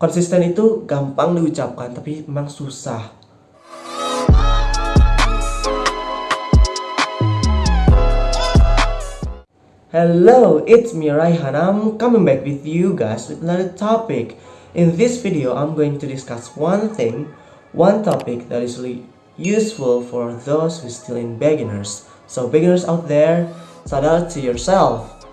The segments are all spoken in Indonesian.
Konsisten itu gampang diucapkan tapi memang susah. Hello, it's me Raihan. I'm coming back with you guys with another topic. In this video, I'm going to discuss one thing, one topic that is really useful for those who still in beginners. So beginners out there, shout out to yourself.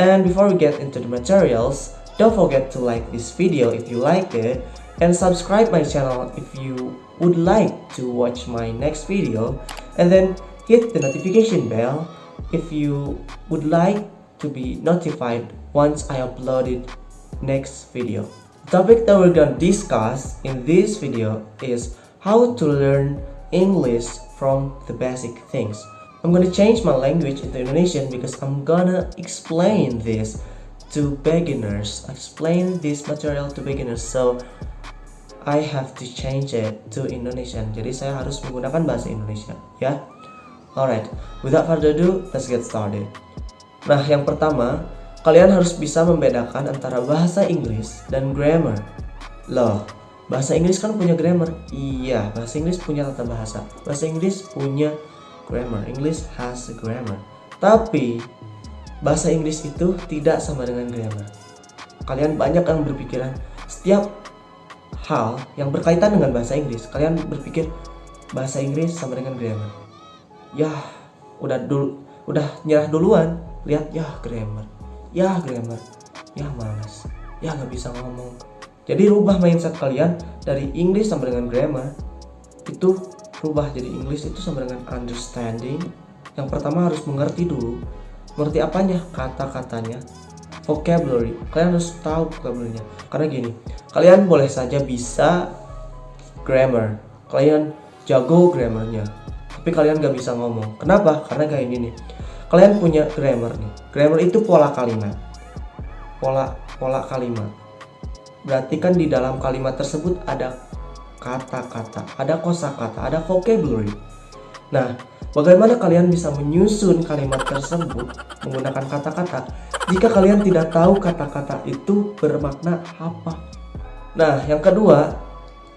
And before we get into the materials, don't forget to like this video if you liked it and subscribe my channel if you would like to watch my next video and then hit the notification bell if you would like to be notified once I uploaded next video. The topic that we're gonna discuss in this video is how to learn English from the basic things. I'm gonna change my language into Indonesian because I'm gonna explain this to beginners. Explain this material to beginners. So I have to change it to Indonesian. Jadi saya harus menggunakan bahasa Indonesia, ya. Alright, without further ado, let's get started. Nah, yang pertama, kalian harus bisa membedakan antara bahasa Inggris dan grammar. Loh, bahasa Inggris kan punya grammar? Iya, bahasa Inggris punya tata bahasa. Bahasa Inggris punya grammar. English has a grammar. Tapi, bahasa Inggris itu tidak sama dengan grammar. Kalian banyak yang berpikiran, setiap hal yang berkaitan dengan bahasa Inggris, kalian berpikir bahasa Inggris sama dengan grammar. Ya udah dulu udah nyerah duluan lihat ya grammar. Ya grammar. Ya malas. Ya nggak bisa ngomong. Jadi rubah mindset kalian dari English sama dengan grammar itu rubah jadi English itu sama dengan understanding. Yang pertama harus mengerti dulu mengerti apanya kata-katanya vocabulary kalian harus tahu vocabulary-nya karena gini kalian boleh saja bisa grammar kalian jago grammarnya tapi kalian gak bisa ngomong. Kenapa? Karena kayak gini. Kalian punya grammar nih. Grammar itu pola kalimat. Pola pola kalimat. Berarti kan di dalam kalimat tersebut ada kata-kata, ada kosakata, ada vocabulary. Nah, bagaimana kalian bisa menyusun kalimat tersebut menggunakan kata-kata jika kalian tidak tahu kata-kata itu bermakna apa? Nah, yang kedua,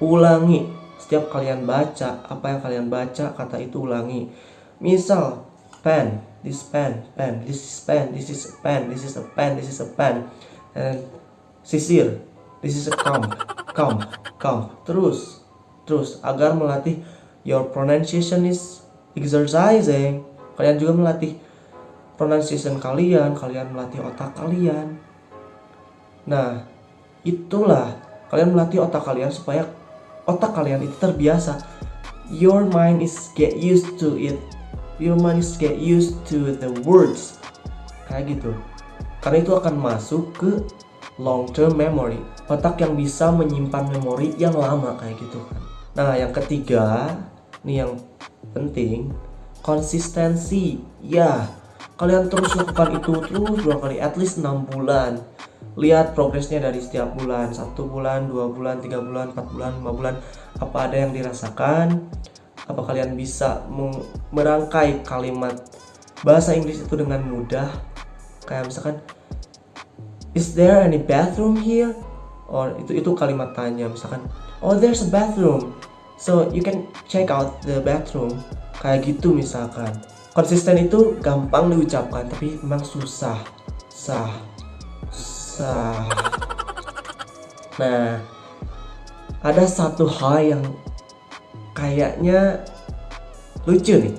ulangi. Setiap kalian baca apa yang kalian baca kata itu ulangi. Misal pen this pen pen this is pen this is a pen this is a pen this is a pen. And sisir this is a comb comb comb. Terus terus agar melatih your pronunciation is exercising. Kalian juga melatih pronunciation kalian kalian melatih otak kalian. Nah itulah. Kalian melatih otak kalian supaya otak kalian itu terbiasa. Your mind is get used to it. Your mind is get used to the words. Kayak gitu. Karena itu akan masuk ke long term memory. Otak yang bisa menyimpan memori yang lama kayak gitu kan. Nah yang ketiga nih yang penting. Konsistensi ya. Kalian terus lakukan itu terus dua kali at least 6 bulan. Lihat progresnya dari setiap bulan. Satu bulan dua bulan tiga bulan empat bulan lima bulan. Apa ada yang dirasakan? Apa kalian bisa merangkai kalimat bahasa Inggris itu dengan mudah? Kayak misalkan is there any bathroom here? Or itu itu kalimat tanya. Misalkan oh there's a bathroom so you can check out the bathroom. Kayak gitu misalkan. Konsisten itu gampang diucapkan tapi memang susah. Sah. Nah, nah, ada satu hal yang kayaknya lucu nih.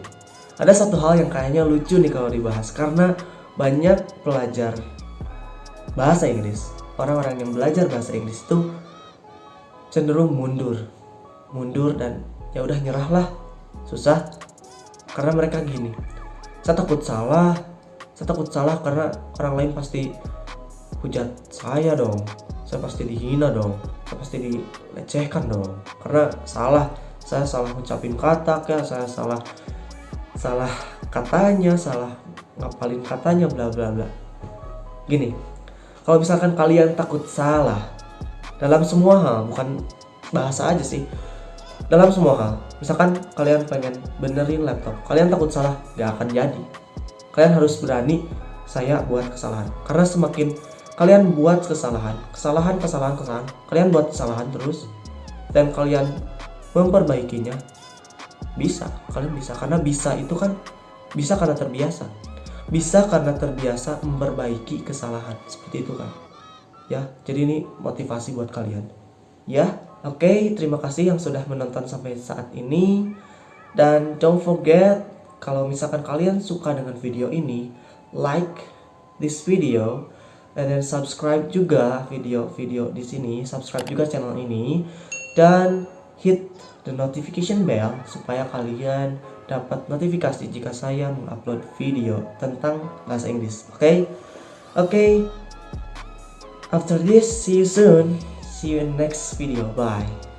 Ada satu hal yang kayaknya lucu nih kalau dibahas karena banyak pelajar bahasa Inggris, orang-orang yang belajar bahasa Inggris itu cenderung mundur, mundur dan ya udah nyerahlah, susah. Karena mereka gini. Saya takut salah, saya takut salah karena orang lain pasti hujat saya dong. Saya pasti dihina dong. Saya pasti dilecehkan dong. Karena salah. Saya salah ngucapin kata kayak saya salah salah katanya salah ngapalin katanya bla bla bla. Gini kalau misalkan kalian takut salah dalam semua hal bukan bahasa aja sih dalam semua hal misalkan kalian pengen benerin laptop kalian takut salah gak akan jadi. Kalian harus berani saya buat kesalahan. Karena semakin kalian buat kesalahan kesalahan kesalahan kesalahan kalian buat kesalahan terus dan kalian memperbaikinya bisa. Kalian bisa karena bisa itu kan bisa karena terbiasa. Bisa karena terbiasa memperbaiki kesalahan seperti itu kan. Ya jadi ini motivasi buat kalian ya oke okay, terima kasih yang sudah menonton sampai saat ini dan don't forget kalau misalkan kalian suka dengan video ini like this video and then subscribe juga video-video di sini subscribe juga channel ini dan hit the notification bell supaya kalian dapat notifikasi jika saya mengupload video tentang bahasa Inggris. Oke? Okay? Oke. Okay. After this, see you soon. See you in the next video. Bye.